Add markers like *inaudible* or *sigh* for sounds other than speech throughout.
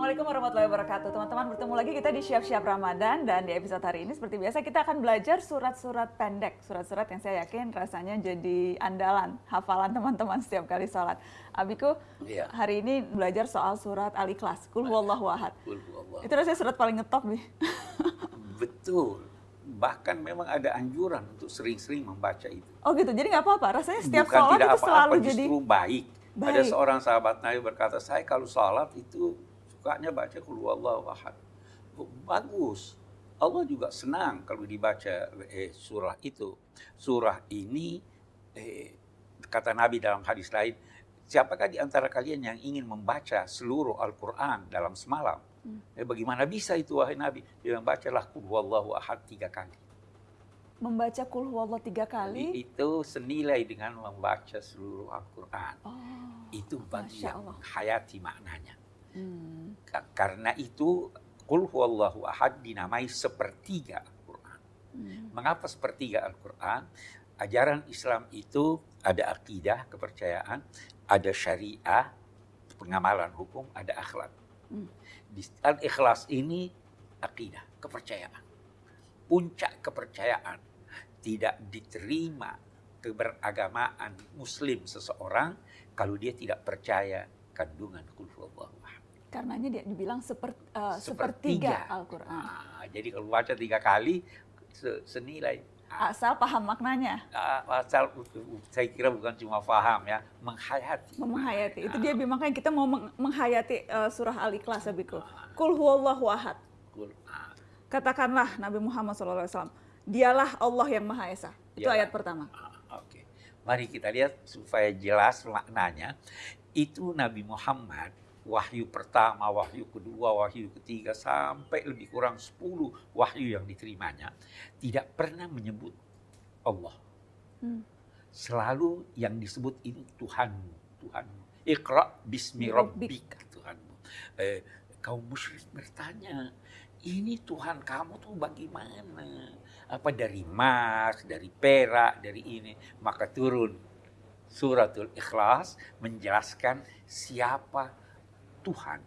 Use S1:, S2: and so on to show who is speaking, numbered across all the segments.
S1: Assalamualaikum warahmatullahi wabarakatuh. Teman-teman bertemu lagi kita di Siap-Siap Ramadan dan di episode hari ini seperti biasa kita akan belajar surat-surat pendek. Surat-surat yang saya yakin rasanya jadi andalan, hafalan teman-teman setiap kali sholat. Abiku,
S2: Iya.
S1: hari ini belajar soal surat Al-Ikhlas. Kul huwallahu ahad. Itu rasanya surat paling ngetop nih. *laughs*
S2: Betul. Bahkan memang ada anjuran untuk sering-sering membaca itu.
S1: Oh gitu, jadi nggak apa-apa. Rasanya setiap
S2: Bukan
S1: sholat
S2: tidak
S1: itu
S2: apa-apa,
S1: selalu jadi...
S2: justru baik. Ada
S1: Baik.
S2: seorang sahabat Nabi berkata, saya kalau sholat itu sukanya baca huwallahu ahad. Bagus. Allah juga senang kalau dibaca eh, surah itu. Surah ini, eh, kata Nabi dalam hadis lain, siapakah di antara kalian yang ingin membaca seluruh Al-Quran dalam semalam?
S1: Hmm.
S2: Eh, bagaimana bisa itu wahai Nabi? Dia bacalah huwallahu ahad tiga kali.
S1: Membaca kul huwallahu tiga kali.
S2: Itu senilai dengan membaca seluruh Al-Quran.
S1: Oh,
S2: Itu bagi yang
S1: Allah.
S2: hayati maknanya.
S1: Hmm.
S2: Ka- Karena itu, Qul huwallahu ahad dinamai sepertiga Al-Quran.
S1: Hmm.
S2: Mengapa sepertiga Al-Quran? Ajaran Islam itu ada akidah, kepercayaan, ada syariah, pengamalan hukum, ada akhlak.
S1: Hmm.
S2: Di Al-Ikhlas ini akidah, kepercayaan. Puncak kepercayaan. Tidak diterima keberagamaan muslim seseorang kalau dia tidak percaya kandungan Qul huwallahu ahad.
S1: Karenanya dia dibilang seper, eh,
S2: Sepertiga.
S1: sepertiga Al-Quran.
S2: Ah, jadi kalau baca tiga kali se- senilai. Ah,
S1: Asal paham maknanya.
S2: ah, asal saya kira bukan cuma paham ya, menghayati.
S1: menghayati itu dia makanya kita mau meng- menghayati eh, surah al-ikhlas abiku
S2: Ah.
S1: kul huwallahu ahad
S2: ah,
S1: katakanlah Nabi Muhammad SAW dialah Allah yang maha esa itu
S2: Dialah.
S1: ayat pertama
S2: ah, Oke, mari kita lihat supaya jelas maknanya. Itu Nabi Muhammad wahyu pertama, wahyu kedua, wahyu ketiga sampai lebih kurang 10 wahyu yang diterimanya tidak pernah menyebut Allah.
S1: Hmm.
S2: Selalu yang disebut ini Tuhanmu, Tuhanmu. Iqra bismi
S1: Rabbik.
S2: rabbik Tuhanmu. Eh, kaum musyrik bertanya, ini Tuhan kamu tuh bagaimana? Apa dari emas, dari perak, dari ini? Maka turun suratul ikhlas menjelaskan siapa Tuhan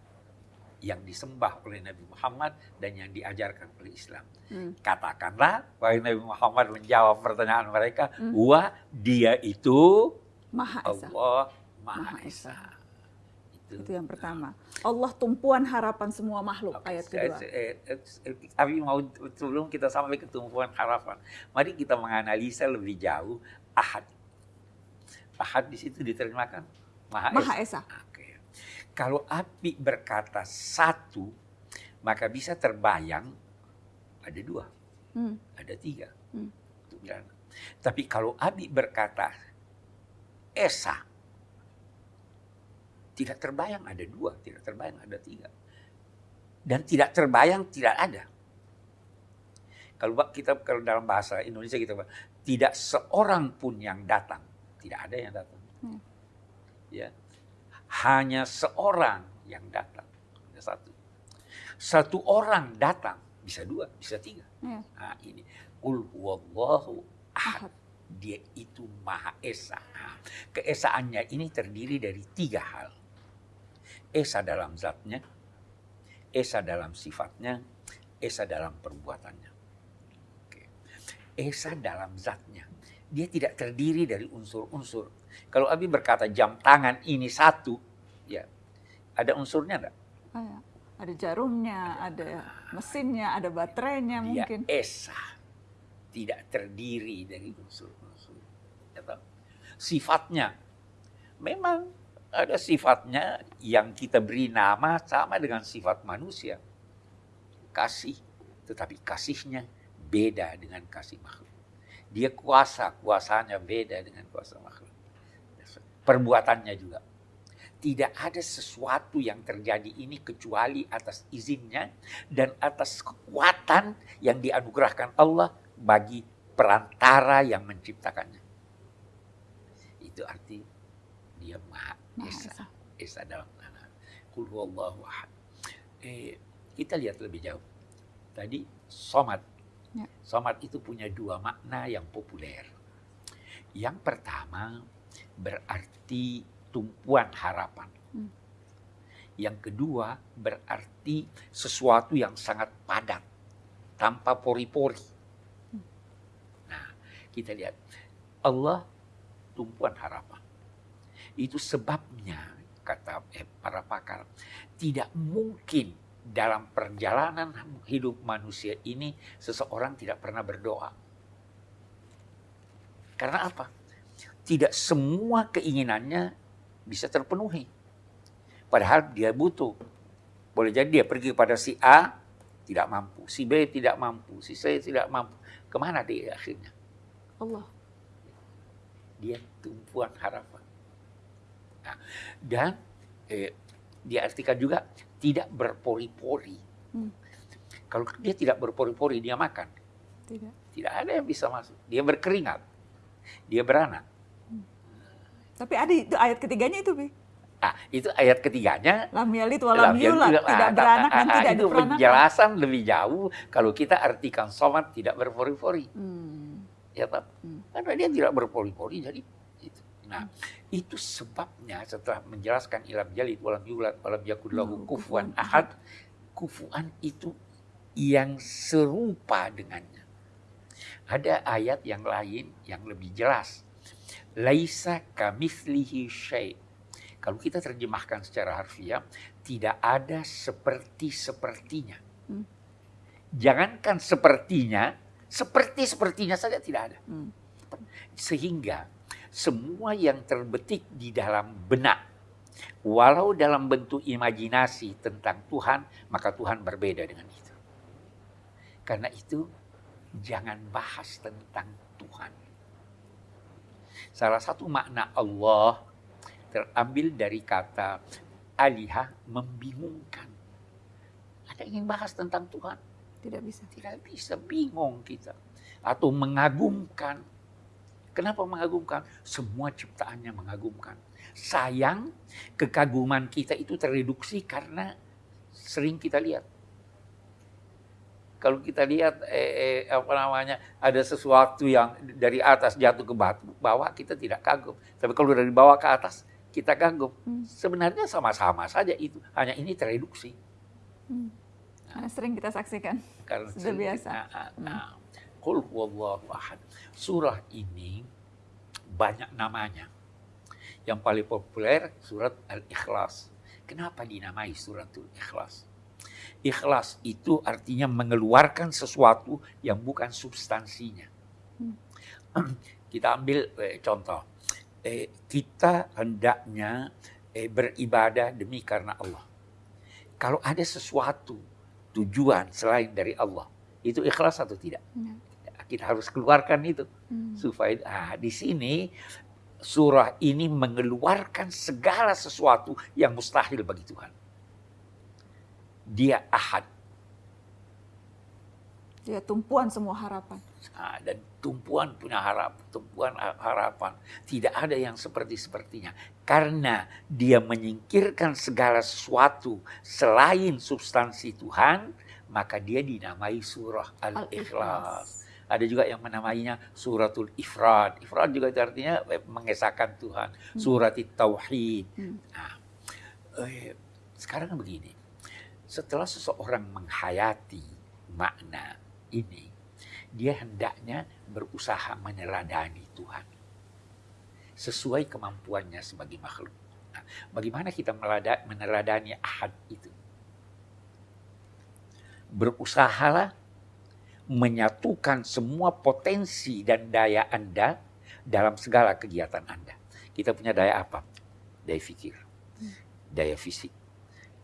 S2: yang disembah oleh Nabi Muhammad dan yang diajarkan oleh Islam.
S1: Hmm.
S2: Katakanlah, wahai Nabi Muhammad menjawab pertanyaan mereka,
S1: Hmm.
S2: wah dia itu
S1: maha esa
S2: Allah Maha
S1: Maha
S2: Esa.
S1: Esa.
S2: Itu.
S1: itu yang pertama Allah tumpuan harapan semua makhluk
S2: Oke,
S1: ayat kedua
S2: saya- eh, Tapi mau sebelum kita sampai ke tumpuan harapan, mari kita menganalisa lebih jauh ahad. Ahad di situ diterjemahkan Maha,
S1: maha
S2: Esa.
S1: esa
S2: Oke. Kalau api berkata satu, maka bisa terbayang ada dua,
S1: Hmm.
S2: ada tiga.
S1: Hmm.
S2: Tapi kalau api berkata esa, tidak terbayang ada dua, tidak terbayang ada tiga. Dan tidak terbayang tidak ada. Kalau kita kalau dalam bahasa Indonesia kita bilang, tidak seorang pun yang datang, tidak ada yang datang.
S1: Hmm.
S2: Ya. Hanya seorang yang datang. Ada satu. Satu orang datang, bisa dua, bisa tiga.
S1: Ya.
S2: Nah, ini Qul huwallahu ahad. Dia itu Maha Esa. Nah, Keesaannya ini terdiri dari tiga hal. Esa dalam zatnya, Esa dalam sifatnya, Esa dalam perbuatannya. Oke. Esa dalam zatnya. Dia tidak terdiri dari unsur-unsur. Kalau Abi berkata jam tangan ini satu, ya ada unsurnya enggak?
S1: Ah, ya. ada jarumnya ada mesinnya ada baterainya
S2: Dia
S1: mungkin
S2: esa. Tidak terdiri dari unsur-unsur. Ya? Sifatnya. Memang ada sifatnya yang kita beri nama sama dengan sifat manusia. Kasih. Tetapi kasihnya beda dengan kasih makhluk. Dia kuasa, kuasanya beda dengan kuasa makhluk. Perbuatannya juga. Tidak ada sesuatu yang terjadi ini kecuali atas izinnya dan atas kekuatan yang dianugerahkan Allah bagi perantara yang menciptakannya. Itu arti dia Maha Esa.
S1: Esa.
S2: Esa dalam tanah. Kul huwallahu ahad. Eh, kita lihat lebih jauh. Tadi somat.
S1: Ya.
S2: Somat itu punya dua makna yang populer. Yang pertama berarti tumpuan harapan.
S1: Hmm.
S2: Yang kedua berarti sesuatu yang sangat padat tanpa pori-pori. Nah, kita lihat Allah tumpuan harapan. Itu sebabnya kata eh, para pakar tidak mungkin dalam perjalanan hidup manusia ini seseorang tidak pernah berdoa. Karena apa? Tidak semua keinginannya bisa terpenuhi. Padahal dia butuh. Boleh jadi dia pergi kepada si A, tidak mampu. Si B tidak mampu. Si C tidak mampu. Ke mana dia akhirnya?
S1: Allah.
S2: Dia tumpuan harapan. Nah, dan eh, diartikan juga tidak berpori-pori.
S1: Hmm.
S2: Kalau dia tidak berpori-pori, dia makan.
S1: Tidak.
S2: Tidak ada yang bisa masuk. Dia berkeringat. Dia beranak.
S1: Tapi ada itu ayat ketiganya itu, Bi.
S2: Ah, itu ayat ketiganya.
S1: Lam yalid wa lam
S2: Lam yalid
S1: yulad,
S2: wa-
S1: tidak
S2: ah,
S1: beranak
S2: ah,
S1: dan
S2: ah,
S1: tidak
S2: Itu penjelasan lebih jauh kalau kita artikan somat tidak berpori-pori.
S1: Hmm.
S2: Ya, Pak?
S1: Hmm.
S2: Karena dia tidak berpori-pori, jadi. Nah, itu sebabnya setelah menjelaskan ilam jalid walam yulad walam yakul lahu
S1: Hmm,
S2: kufuwan
S1: kufuwan
S2: ahad, kufuan itu yang serupa dengannya. Ada ayat yang lain yang lebih jelas. Laisa kamitslihi syai'. Kalau kita terjemahkan secara harfiah, tidak ada seperti-sepertinya.
S1: Hmm.
S2: Jangankan sepertinya, seperti-sepertinya saja tidak ada.
S1: Hmm.
S2: Sehingga semua yang terbetik di dalam benak, walau dalam bentuk imajinasi tentang Tuhan, maka Tuhan berbeda dengan itu. Karena itu, jangan bahas tentang Tuhan. Salah satu makna Allah terambil dari kata alihah membingungkan. Ada yang ingin bahas tentang Tuhan?
S1: Tidak bisa.
S2: Tidak bisa, bingung kita. Atau mengagumkan. Kenapa mengagumkan? Semua ciptaannya mengagumkan. Sayang, kekaguman kita itu tereduksi karena sering kita lihat. Kalau kita lihat eh, eh, apa namanya ada sesuatu yang dari atas jatuh ke batu, bawah kita tidak kagum. Tapi kalau dari bawah ke atas kita kagum.
S1: Hmm.
S2: Sebenarnya sama-sama saja itu. Hanya ini tereduksi.
S1: Hmm. Karena sering kita saksikan.
S2: Karena
S1: Sudah biasa.
S2: Nah, nah, nah. Qul huwallahu ahad. Surah ini banyak namanya. Yang paling populer surat Al-Ikhlas. Kenapa dinamai suratul Ikhlas? Ikhlas itu artinya mengeluarkan sesuatu yang bukan substansinya. *clears throat* Kita ambil eh, contoh. Eh, kita hendaknya eh, beribadah demi karena Allah. Kalau ada sesuatu tujuan selain dari Allah, itu ikhlas atau tidak?
S1: Ya.
S2: Kita harus keluarkan itu
S1: Hmm.
S2: supaya ah, di sini surah ini mengeluarkan segala sesuatu yang mustahil bagi Tuhan. Dia ahad
S1: Ya, tumpuan semua harapan.
S2: Ah, dan tumpuan punya harap, tumpuan ha- harapan. Tidak ada yang seperti sepertinya karena dia menyingkirkan segala sesuatu selain substansi Tuhan, maka dia dinamai surah Al-Ikhlas. Ada juga yang menamainya suratul ifrad. Ifrad juga itu artinya mengesahkan Tuhan. Surat tauhid.
S1: Hmm.
S2: Nah, eh, sekarang begini. Setelah seseorang menghayati makna ini, dia hendaknya berusaha meneladani Tuhan. Sesuai kemampuannya sebagai makhluk. Nah, bagaimana kita meneladani ahad itu? Berusahalah menyatukan semua potensi dan daya Anda dalam segala kegiatan Anda. Kita punya daya apa? Daya fikir, daya fisik,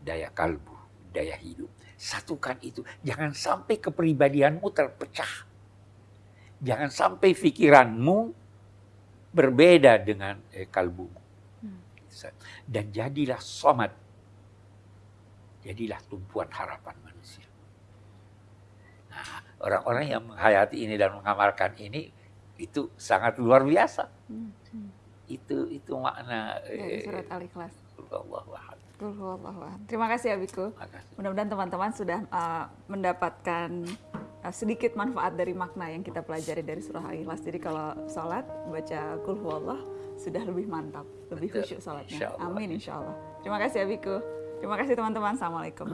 S2: daya kalbu, daya hidup. Satukan itu. Jangan sampai kepribadianmu terpecah. Jangan sampai pikiranmu berbeda dengan eh, kalbumu. Dan jadilah somat. Jadilah tumpuan harapan manusia. Orang-orang yang menghayati ini dan mengamalkan ini itu sangat luar biasa.
S1: Hmm. Hmm.
S2: Itu itu makna
S1: Dari
S2: eh,
S1: surat Al-Ikhlas. Terima kasih Biku.
S2: Makasih.
S1: Mudah-mudahan teman-teman sudah uh, mendapatkan uh, sedikit manfaat dari makna yang kita pelajari dari surah Al-Ikhlas. Jadi kalau sholat baca Qul huwallah sudah lebih mantap, lebih khusyuk sholatnya.
S2: Insya Allah.
S1: Amin insya Allah. Terima kasih ya Biku. Terima kasih teman-teman. Assalamualaikum.